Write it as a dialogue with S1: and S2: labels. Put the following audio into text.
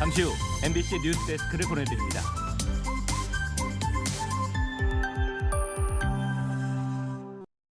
S1: 잠시 후 MBC 뉴스데스크를 보내드립니다.